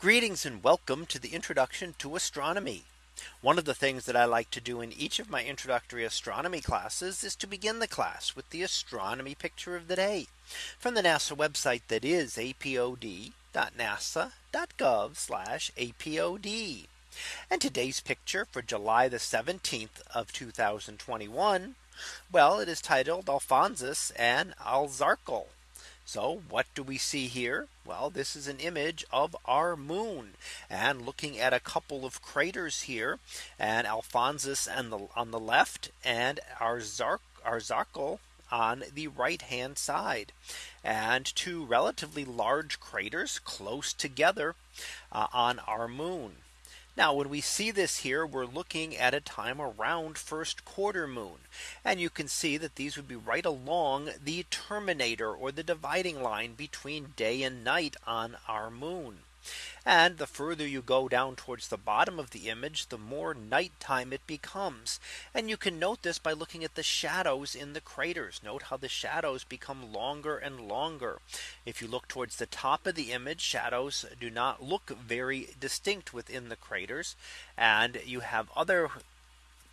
Greetings and welcome to the introduction to astronomy. One of the things that I like to do in each of my introductory astronomy classes is to begin the class with the astronomy picture of the day from the NASA website that is apod.nasa.gov apod. And today's picture for July the 17th of 2021. Well, it is titled Alphonsus and Arzachel. So what do we see here? Well, this is an image of our moon and looking at a couple of craters here and Alphonsus and the on the left and Arzachel on the right hand side and two relatively large craters close together uh, on our moon. Now when we see this here, we're looking at a time around first quarter moon. And you can see that these would be right along the terminator or the dividing line between day and night on our moon. And the further you go down towards the bottom of the image, the more nighttime it becomes. And you can note this by looking at the shadows in the craters. Note how the shadows become longer and longer. If you look towards the top of the image, shadows do not look very distinct within the craters. And you have other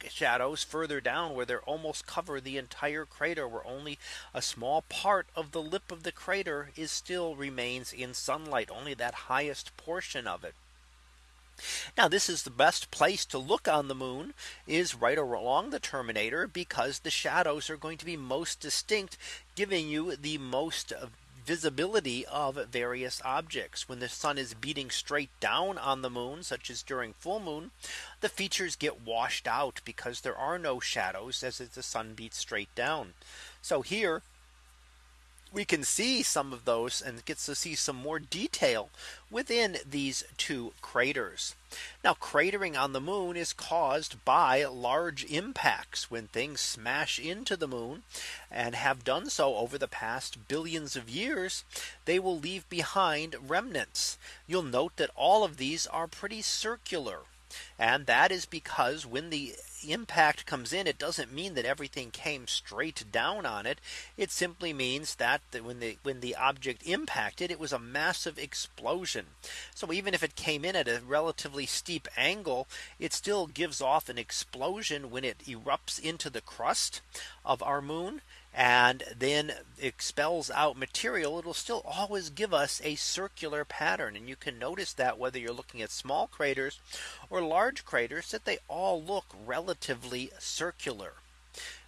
shadows further down where they're almost cover the entire crater where only a small part of the lip of the crater is still remains in sunlight only that highest portion of it. Now this is the best place to look on the moon is right along the terminator because the shadows are going to be most distinct giving you the most visibility of various objects. When the sun is beating straight down on the moon, such as during full moon, the features get washed out because there are no shadows as the sun beats straight down. So here we can see some of those and gets to see some more detail within these two craters. Now cratering on the moon is caused by large impacts when things smash into the moon and have done so over the past billions of years, they will leave behind remnants. You'll note that all of these are pretty circular. And that is because when the impact comes in, it doesn't mean that everything came straight down on it. It simply means that when the when the object impacted, it was a massive explosion. So even if it came in at a relatively steep angle, it still gives off an explosion when it erupts into the crust of our moon and then expels out material, it'll still always give us a circular pattern. And you can notice that whether you're looking at small craters or large craters that they all look relatively circular.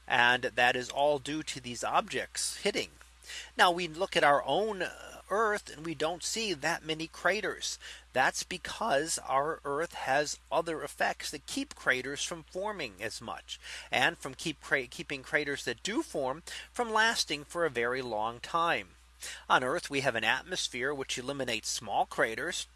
And that is all due to these objects hitting. Now we look at our own uh, Earth and we don't see that many craters. That's because our Earth has other effects that keep craters from forming as much and from keep keeping craters that do form from lasting for a very long time. On Earth, we have an atmosphere which eliminates small craters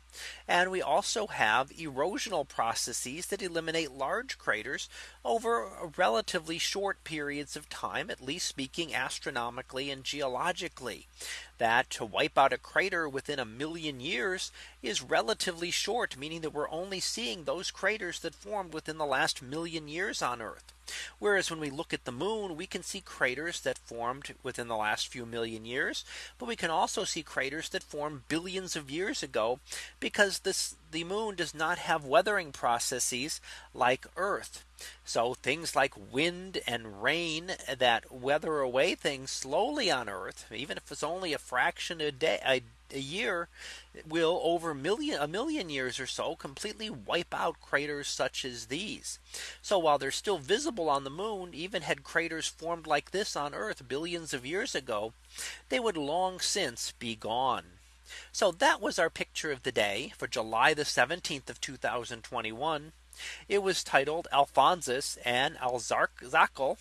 and we also have erosional processes that eliminate large craters over relatively short periods of time, at least speaking astronomically and geologically that to wipe out a crater within a million years is relatively short, meaning that we're only seeing those craters that formed within the last million years on Earth. Whereas when we look at the moon, we can see craters that formed within the last few million years. But we can also see craters that formed billions of years ago because this the moon does not have weathering processes like Earth. So things like wind and rain that weather away things slowly on Earth, even if it's only a fraction a day a, a year, will over million a million years or so completely wipe out craters such as these. So while they're still visible on the moon, even had craters formed like this on Earth billions of years ago, they would long since be gone. So that was our picture of the day for July the 17th of 2021. It was titled Alphonsus and Arzachel.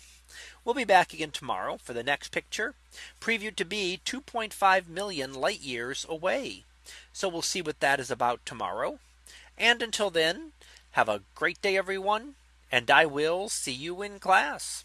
We'll be back again tomorrow for the next picture previewed to be 2.5 million light years away. So we'll see what that is about tomorrow. And until then, have a great day, everyone. And I will see you in class.